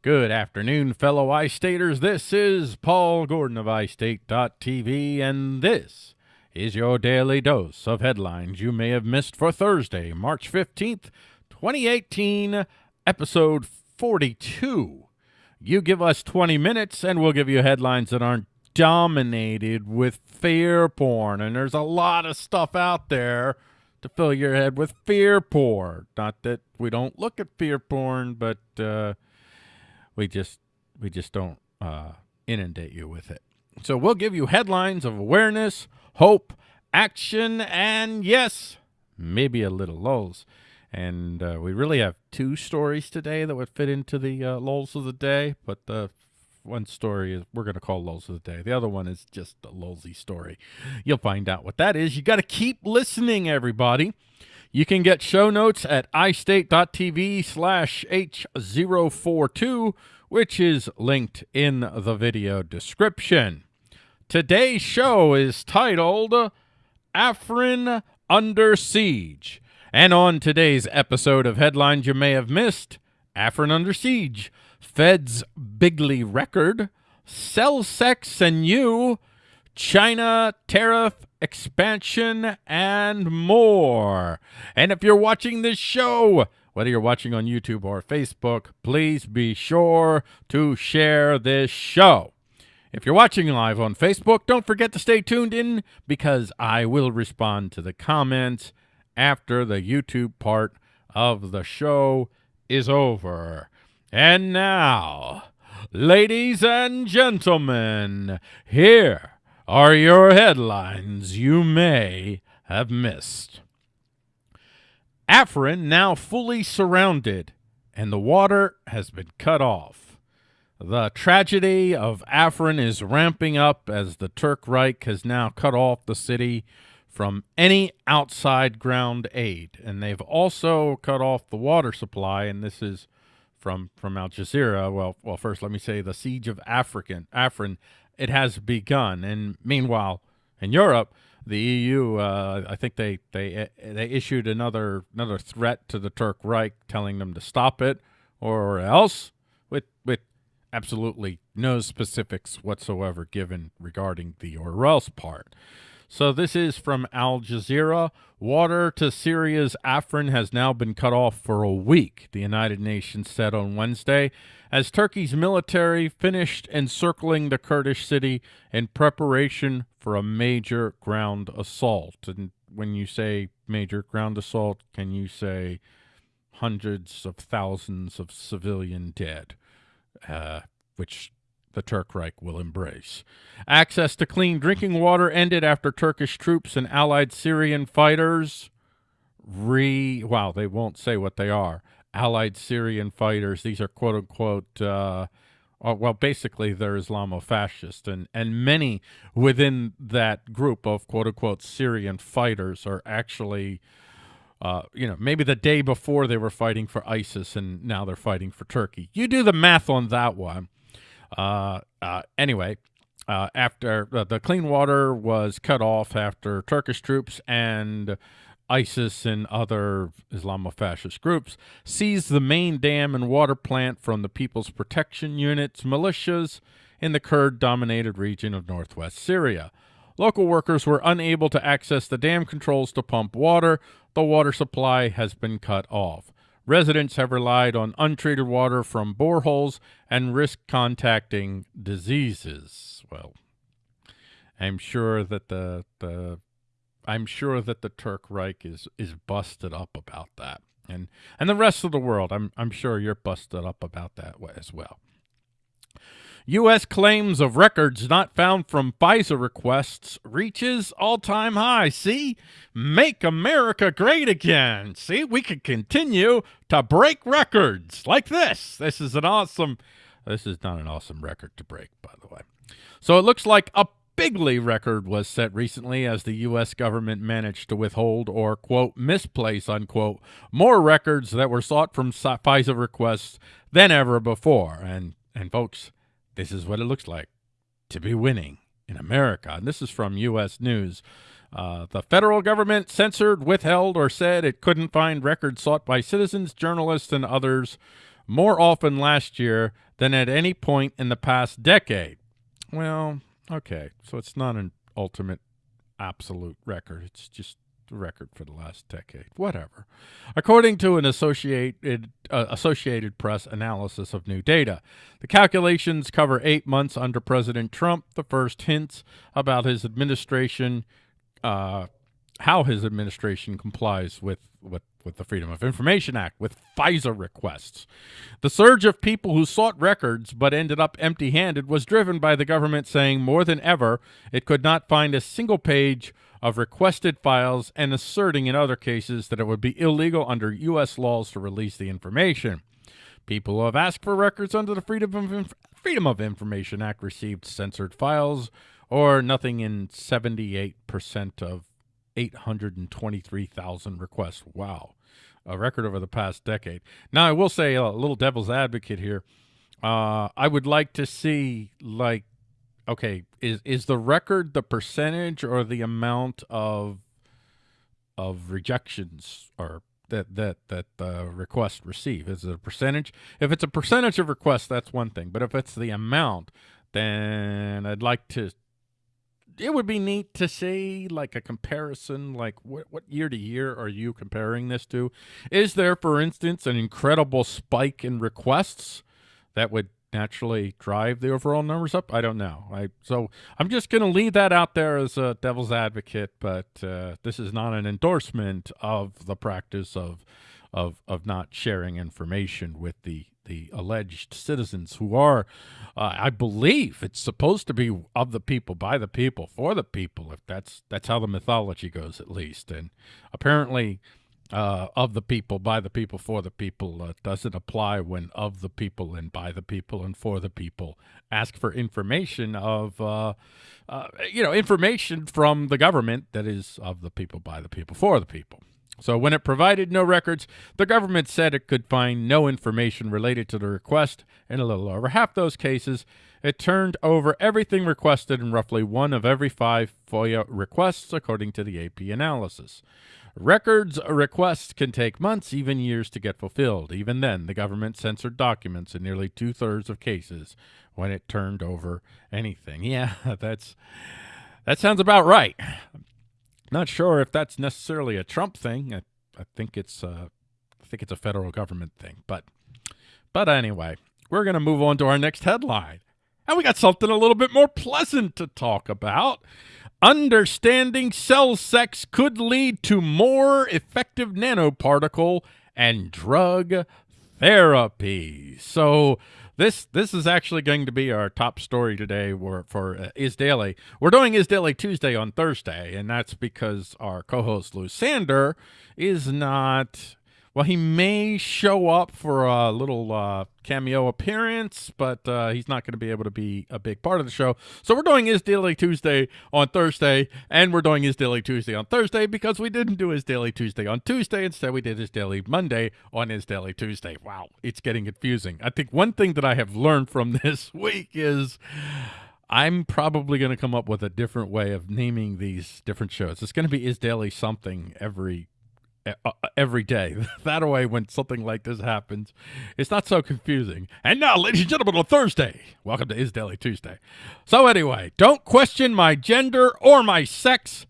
Good afternoon, fellow iStaters. This is Paul Gordon of iState.tv, and this is your daily dose of headlines you may have missed for Thursday, March 15th, 2018, episode 42. You give us 20 minutes, and we'll give you headlines that aren't dominated with fear porn. And there's a lot of stuff out there to fill your head with fear porn. Not that we don't look at fear porn, but uh, we just we just don't uh, inundate you with it. So we'll give you headlines of awareness, hope, action, and yes, maybe a little lulls. And uh, we really have two stories today that would fit into the uh, lulls of the day, but the one story is we're going to call lulls of the day. The other one is just a lulsy story. You'll find out what that is. You got to keep listening, everybody. You can get show notes at istate.tv slash H042, which is linked in the video description. Today's show is titled Afrin Under Siege. And on today's episode of Headlines You May Have Missed, Afrin Under Siege, Fed's Bigly Record, Cell Sex and You, China Tariff Expansion, and more. And if you're watching this show, whether you're watching on YouTube or Facebook, please be sure to share this show. If you're watching live on Facebook, don't forget to stay tuned in because I will respond to the comments after the YouTube part of the show is over. And now, ladies and gentlemen, here are your headlines you may have missed. Afrin now fully surrounded, and the water has been cut off. The tragedy of Afrin is ramping up as the Turk Reich has now cut off the city from any outside ground aid. And they've also cut off the water supply, and this is from from Al Jazeera. Well, well, first let me say the siege of African Afrin it has begun, and meanwhile in Europe, the EU, uh, I think they they they issued another another threat to the Turk Reich, telling them to stop it or else, with with absolutely no specifics whatsoever given regarding the or else part. So this is from Al Jazeera. Water to Syria's Afrin has now been cut off for a week, the United Nations said on Wednesday, as Turkey's military finished encircling the Kurdish city in preparation for a major ground assault. And when you say major ground assault, can you say hundreds of thousands of civilian dead, uh, which the Turk Reich will embrace. Access to clean drinking water ended after Turkish troops and allied Syrian fighters re wow they won't say what they are allied Syrian fighters these are quote unquote uh, uh well basically they're Islamofascist and and many within that group of quote unquote Syrian fighters are actually uh, you know, maybe the day before they were fighting for ISIS and now they're fighting for Turkey. You do the math on that one. Uh, uh, anyway, uh, after uh, the clean water was cut off after Turkish troops and ISIS and other Islamofascist groups seized the main dam and water plant from the People's Protection Unit's militias in the Kurd-dominated region of northwest Syria. Local workers were unable to access the dam controls to pump water. The water supply has been cut off. Residents have relied on untreated water from boreholes and risk contacting diseases. Well, I'm sure that the the I'm sure that the Turk Reich is is busted up about that. And and the rest of the world, I'm I'm sure you're busted up about that as well. U.S. claims of records not found from FISA requests reaches all-time high. See? Make America great again. See? We can continue to break records like this. This is an awesome... This is not an awesome record to break, by the way. So it looks like a bigly record was set recently as the U.S. government managed to withhold or, quote, misplace, unquote, more records that were sought from FISA requests than ever before. And, and folks this is what it looks like to be winning in America. And this is from U.S. News. Uh, the federal government censored, withheld, or said it couldn't find records sought by citizens, journalists, and others more often last year than at any point in the past decade. Well, okay, so it's not an ultimate absolute record. It's just record for the last decade. Whatever. According to an Associated uh, Associated Press analysis of new data, the calculations cover eight months under President Trump. The first hints about his administration, uh, how his administration complies with with with the Freedom of Information Act, with FISA requests. The surge of people who sought records but ended up empty handed was driven by the government saying more than ever it could not find a single page of requested files and asserting in other cases that it would be illegal under U.S. laws to release the information. People who have asked for records under the Freedom of, Inf Freedom of Information Act received censored files, or nothing in 78% of 823,000 requests. Wow a record over the past decade. Now, I will say a little devil's advocate here. Uh, I would like to see like, okay, is is the record the percentage or the amount of of rejections or that that that the request receive? Is it a percentage? If it's a percentage of requests, that's one thing. But if it's the amount, then I'd like to it would be neat to see like a comparison like what, what year to year are you comparing this to is there for instance an incredible spike in requests that would naturally drive the overall numbers up i don't know i so i'm just going to leave that out there as a devil's advocate but uh, this is not an endorsement of the practice of of of not sharing information with the the alleged citizens who are, uh, I believe, it's supposed to be of the people, by the people, for the people. If that's that's how the mythology goes, at least, and apparently. Uh, of the people, by the people, for the people uh, doesn't apply when of the people and by the people and for the people ask for information of, uh, uh you know, information from the government that is of the people, by the people, for the people. So when it provided no records, the government said it could find no information related to the request. In a little over half those cases, it turned over everything requested in roughly one of every five FOIA requests, according to the AP analysis. Records requests can take months, even years to get fulfilled. Even then, the government censored documents in nearly two-thirds of cases when it turned over anything. Yeah, that's that sounds about right. Not sure if that's necessarily a Trump thing. I, I think it's uh, I think it's a federal government thing. But but anyway, we're going to move on to our next headline. And we got something a little bit more pleasant to talk about. Understanding cell sex could lead to more effective nanoparticle and drug therapy. So this this is actually going to be our top story today for, for uh, Is Daily. We're doing Is Daily Tuesday on Thursday, and that's because our co-host Lou Sander is not well, he may show up for a little uh, cameo appearance, but uh, he's not going to be able to be a big part of the show. So we're doing his Daily Tuesday on Thursday, and we're doing his Daily Tuesday on Thursday because we didn't do his Daily Tuesday on Tuesday. Instead, we did his Daily Monday on his Daily Tuesday. Wow, it's getting confusing. I think one thing that I have learned from this week is I'm probably going to come up with a different way of naming these different shows. It's going to be Is Daily something every Uh, uh, every day. that way, when something like this happens, it's not so confusing. And now, ladies and gentlemen, on Thursday, welcome to Is Daily Tuesday. So anyway, don't question my gender or my sex,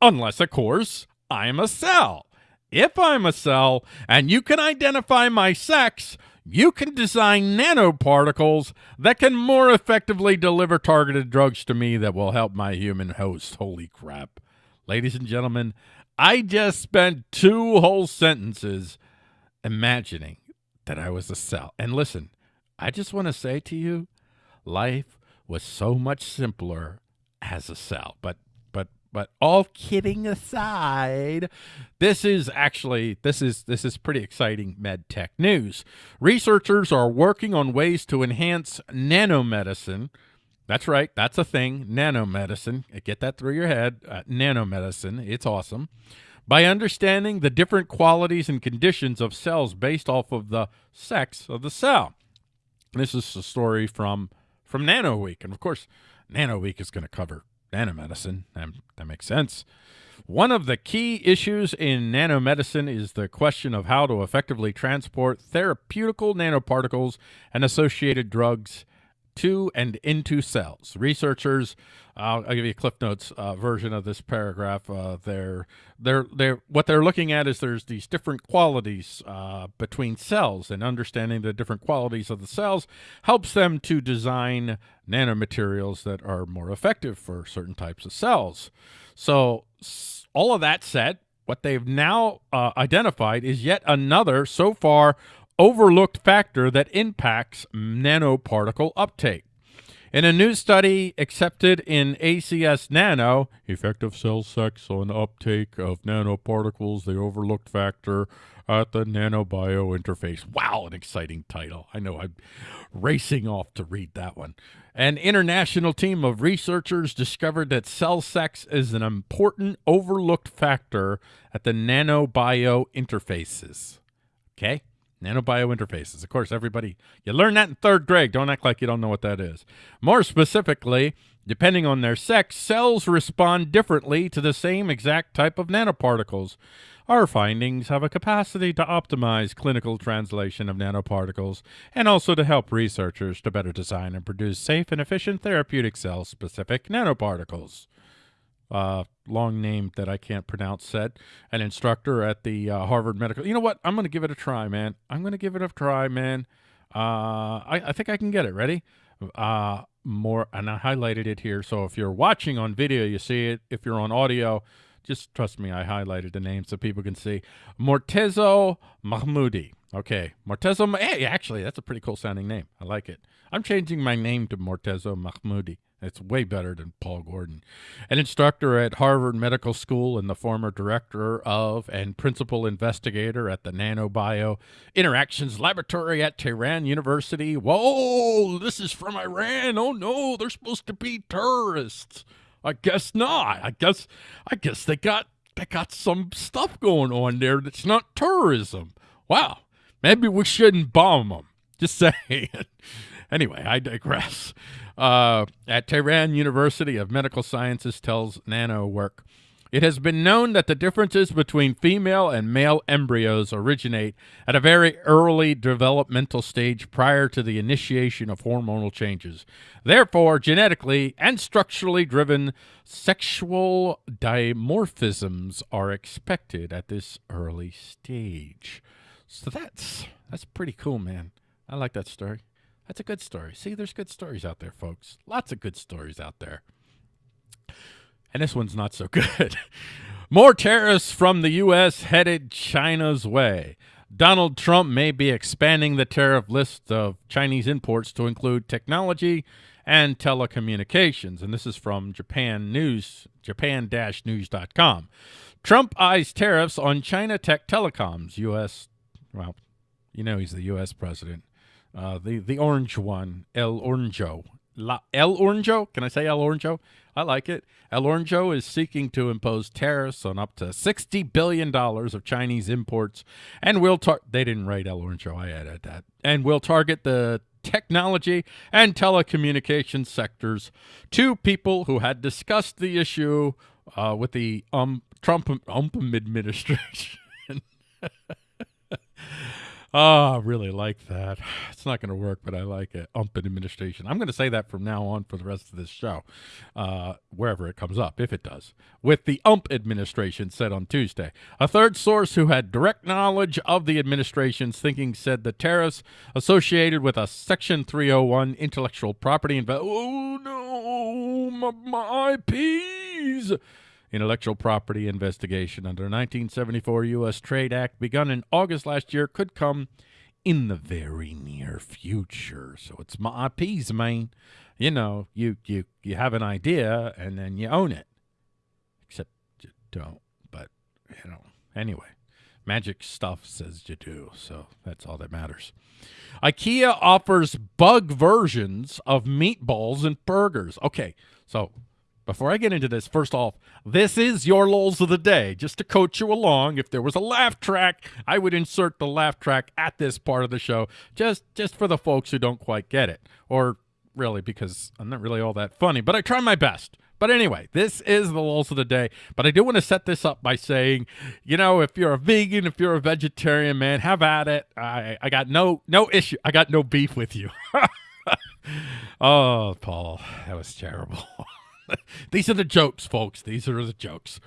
unless, of course, I'm a cell. If I'm a cell and you can identify my sex, you can design nanoparticles that can more effectively deliver targeted drugs to me that will help my human host. Holy crap. Ladies and gentlemen, I just spent two whole sentences imagining that I was a cell. And listen, I just want to say to you, life was so much simpler as a cell. But but but all kidding aside, this is actually this is this is pretty exciting med tech news. Researchers are working on ways to enhance nanomedicine that's right. That's a thing. Nanomedicine. Get that through your head. Uh, nanomedicine. It's awesome. By understanding the different qualities and conditions of cells based off of the sex of the cell. This is a story from from Nano Week, and of course, Nano Week is going to cover nanomedicine. That, that makes sense. One of the key issues in nanomedicine is the question of how to effectively transport therapeutical nanoparticles and associated drugs to and into cells. Researchers, uh, I'll give you a Cliff Notes uh, version of this paragraph. Uh, they're, they're, they're, what they're looking at is there's these different qualities uh, between cells, and understanding the different qualities of the cells helps them to design nanomaterials that are more effective for certain types of cells. So, all of that said, what they've now uh, identified is yet another, so far, overlooked factor that impacts nanoparticle uptake. In a new study accepted in ACS Nano, effective cell sex on uptake of nanoparticles, the overlooked factor at the nanobio interface. Wow, an exciting title. I know I'm racing off to read that one. An international team of researchers discovered that cell sex is an important overlooked factor at the nanobio interfaces. Okay? Nanobio interfaces. Of course, everybody, you learn that in third grade. Don't act like you don't know what that is. More specifically, depending on their sex, cells respond differently to the same exact type of nanoparticles. Our findings have a capacity to optimize clinical translation of nanoparticles and also to help researchers to better design and produce safe and efficient therapeutic cell-specific nanoparticles uh, long name that I can't pronounce said, an instructor at the uh, Harvard Medical. You know what? I'm going to give it a try, man. I'm going to give it a try, man. Uh, I, I think I can get it. Ready? Uh, more, and I highlighted it here. So if you're watching on video, you see it. If you're on audio, just trust me, I highlighted the name so people can see. Morteza Mahmoudi. Okay, Morteza. Hey, actually, that's a pretty cool sounding name. I like it. I'm changing my name to Morteza Mahmoudi. It's way better than Paul Gordon. An instructor at Harvard Medical School and the former director of and principal investigator at the Nanobio Interactions Laboratory at Tehran University. Whoa, this is from Iran. Oh no, they're supposed to be terrorists. I guess not. I guess I guess they got they got some stuff going on there that's not terrorism. Wow. Maybe we shouldn't bomb them. Just saying. Anyway, I digress uh, at Tehran University of Medical Sciences tells Nanowerk. It has been known that the differences between female and male embryos originate at a very early developmental stage prior to the initiation of hormonal changes. Therefore, genetically and structurally driven sexual dimorphisms are expected at this early stage. So that's that's pretty cool, man. I like that story. That's a good story. See, there's good stories out there, folks. Lots of good stories out there. And this one's not so good. More tariffs from the U.S. headed China's way. Donald Trump may be expanding the tariff list of Chinese imports to include technology and telecommunications. And this is from Japan News, japan-news.com. Trump eyes tariffs on China Tech Telecoms. U.S. Well, you know he's the U.S. president. Uh, the the orange one, El Oranjo. La, El Oranjo? Can I say El Oranjo? I like it. El Oranjo is seeking to impose tariffs on up to $60 billion of Chinese imports and will tar- they didn't write El Oranjo, I added that, and will target the technology and telecommunications sectors. Two people who had discussed the issue uh, with the um, Trump um, administration. Oh, I really like that. It's not going to work, but I like it. Ump administration. I'm going to say that from now on for the rest of this show, uh, wherever it comes up, if it does. With the ump administration said on Tuesday. A third source who had direct knowledge of the administration's thinking said the tariffs associated with a Section 301 intellectual property. Inv- oh, no, my, my IPs intellectual property investigation under the 1974 U.S. Trade Act begun in August last year could come in the very near future. So it's my IPs, man. You know, you, you, you have an idea and then you own it. Except you don't. But, you know, anyway. Magic stuff says you do, so that's all that matters. IKEA offers bug versions of meatballs and burgers. Okay, so before I get into this, first off, this is your lols of the day. Just to coach you along, if there was a laugh track, I would insert the laugh track at this part of the show, just just for the folks who don't quite get it, or really because I'm not really all that funny, but I try my best. But anyway, this is the lulls of the day. But I do want to set this up by saying, you know, if you're a vegan, if you're a vegetarian, man, have at it. I, I got no no issue. I got no beef with you. oh, Paul, that was terrible. These are the jokes, folks. These are the jokes.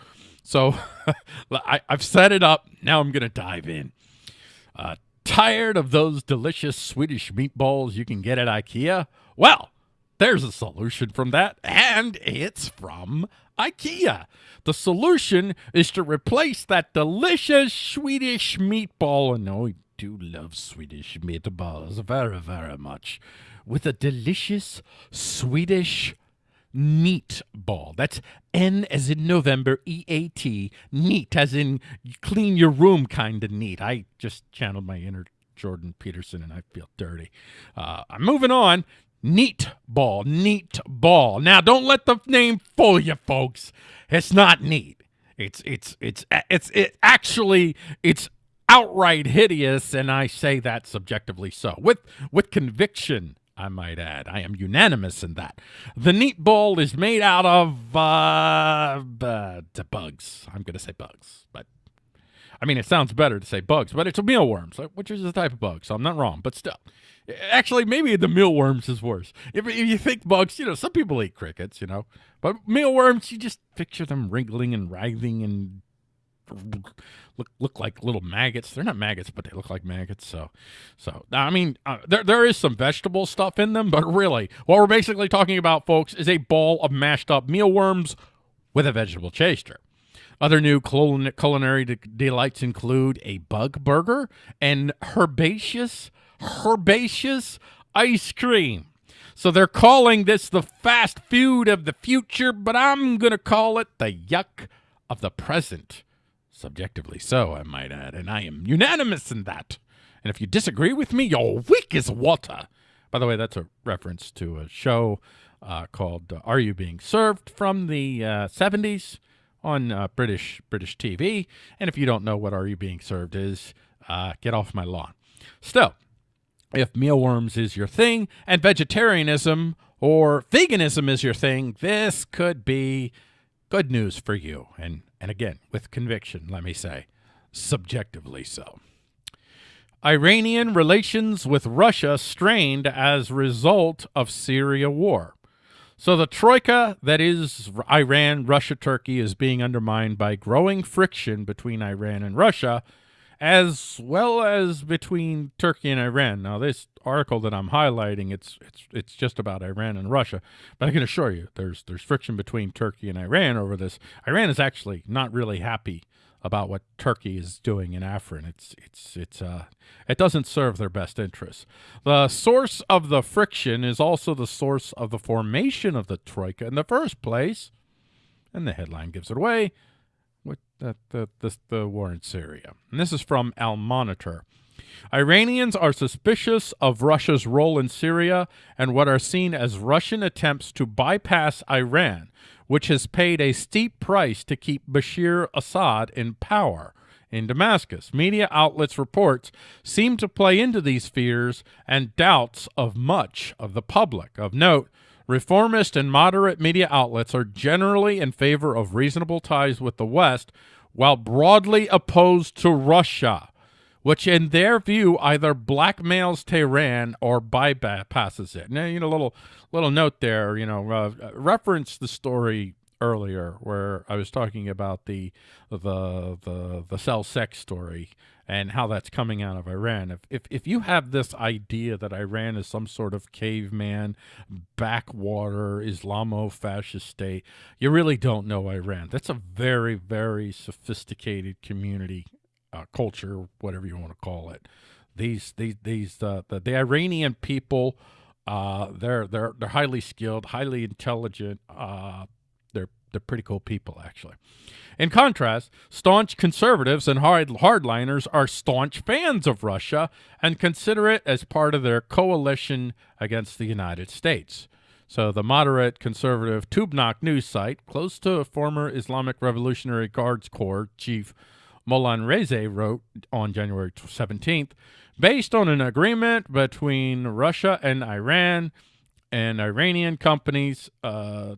So I, have set it up. Now I'm going to dive in. Uh, tired of those delicious Swedish meatballs you can get at IKEA? Well, there's a solution from that, and it's from IKEA. The solution is to replace that delicious Swedish meatball, and I do love Swedish meatballs very, very much, with a delicious Swedish neat ball. That's N as in November, E A T, neat as in clean your room kind of neat. I just channeled my inner Jordan Peterson and I feel dirty. Uh, I'm moving on. Neat ball, neat ball. Now, don't let the name fool you, folks. It's not neat. It's it's it's it's it actually it's outright hideous, and I say that subjectively so with with conviction. I might add, I am unanimous in that. The neat ball is made out of uh, uh bugs. I'm going to say bugs, but I mean, it sounds better to say bugs, but it's a mealworm, so, which is a type of bug, so I'm not wrong. But still, actually, maybe the mealworms is worse. If, if you think bugs, you know, some people eat crickets, you know, but mealworms, you just picture them wriggling and writhing and look look like little maggots. They're not maggots, but they look like maggots. So, so I mean, uh, there there is some vegetable stuff in them, but really, what we're basically talking about, folks, is a ball of mashed up mealworms with a vegetable chaser. Other new culinary delights include a bug burger and herbaceous, herbaceous ice cream. So they're calling this the fast food of the future, but I'm going to call it the yuck of the present. Subjectively so, I might add, and I am unanimous in that. And if you disagree with me, you're weak as water. By the way, that's a reference to a show uh, called uh, Are You Being Served from the uh, 70s on uh, British British TV. And if you don't know what Are You Being Served is, uh, get off my lawn. Still, if mealworms is your thing and vegetarianism or veganism is your thing, this could be good news for you. And, and again, with conviction, let me say, subjectively so. Iranian relations with Russia strained as result of Syria war. So the troika that is Iran, Russia, Turkey is being undermined by growing friction between Iran and Russia, as well as between Turkey and Iran. Now, this article that I'm highlighting, it's it's it's just about Iran and Russia, but I can assure you, there's there's friction between Turkey and Iran over this. Iran is actually not really happy about what Turkey is doing in Afrin. It's it's it's uh it doesn't serve their best interests. The source of the friction is also the source of the formation of the troika in the first place, and the headline gives it away. With the the the, the war in Syria, and this is from Al Monitor. Iranians are suspicious of Russia's role in Syria and what are seen as Russian attempts to bypass Iran which has paid a steep price to keep Bashir Assad in power in Damascus. Media outlets' reports seem to play into these fears and doubts of much of the public. Of note, reformist and moderate media outlets are generally in favor of reasonable ties with the West, while broadly opposed to Russia which in their view either blackmails Tehran or bypasses it. Now, you know, little little note there, you know, uh, reference the story earlier where I was talking about the the the the cell sex story and how that's coming out of Iran. If, if if you have this idea that Iran is some sort of caveman, backwater Islamo-fascist state, you really don't know Iran. That's a very very sophisticated community uh, culture, whatever you want to call it. These these these uh, the, the Iranian people, uh, they're they're they're highly skilled, highly intelligent. Uh, they're they're pretty cool people actually. In contrast, staunch conservatives and hard hardliners are staunch fans of Russia and consider it as part of their coalition against the United States. So the moderate conservative Tabnak news site, close to a former Islamic Revolutionary Guards Corps chief Moullanreze wrote on January 17th, based on an agreement between Russia and Iran and Iranian companies, uh,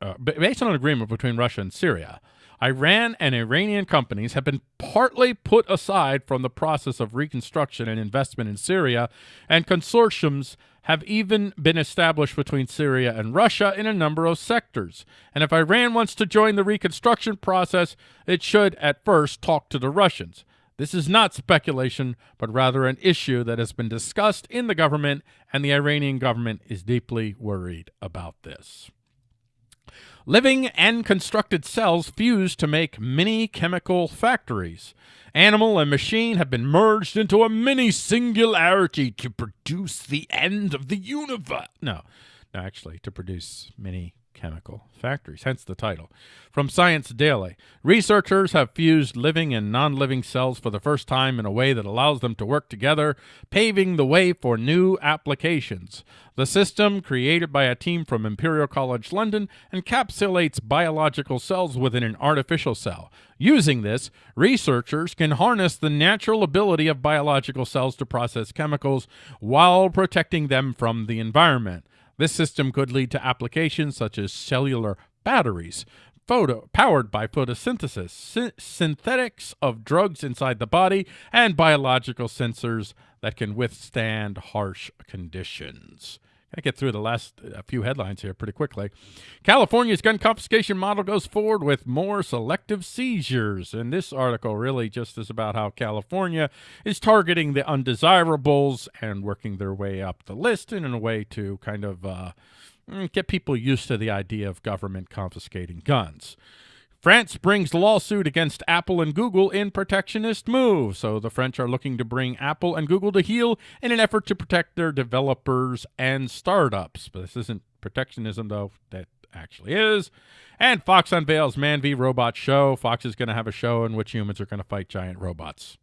uh, based on an agreement between Russia and Syria, Iran and Iranian companies have been partly put aside from the process of reconstruction and investment in Syria, and consortiums have even been established between Syria and Russia in a number of sectors. And if Iran wants to join the reconstruction process, it should at first talk to the Russians. This is not speculation, but rather an issue that has been discussed in the government, and the Iranian government is deeply worried about this. Living and constructed cells fuse to make mini chemical factories. Animal and machine have been merged into a mini singularity to produce the end of the universe. No, no, actually, to produce many chemical factories, hence the title. From Science Daily, researchers have fused living and non-living cells for the first time in a way that allows them to work together, paving the way for new applications. The system, created by a team from Imperial College London, encapsulates biological cells within an artificial cell. Using this, researchers can harness the natural ability of biological cells to process chemicals while protecting them from the environment. This system could lead to applications such as cellular batteries, photo powered by photosynthesis, sy synthetics of drugs inside the body, and biological sensors that can withstand harsh conditions. I get through the last uh, few headlines here pretty quickly. California's gun confiscation model goes forward with more selective seizures. And this article really just is about how California is targeting the undesirables and working their way up the list in a way to kind of uh, mm, get people used to the idea of government confiscating guns. France brings lawsuit against Apple and Google in protectionist move. So the French are looking to bring Apple and Google to heel in an effort to protect their developers and startups. But this isn't protectionism, though. That actually is. And Fox unveils Man v Robot show. Fox is going to have a show in which humans are going to fight giant robots.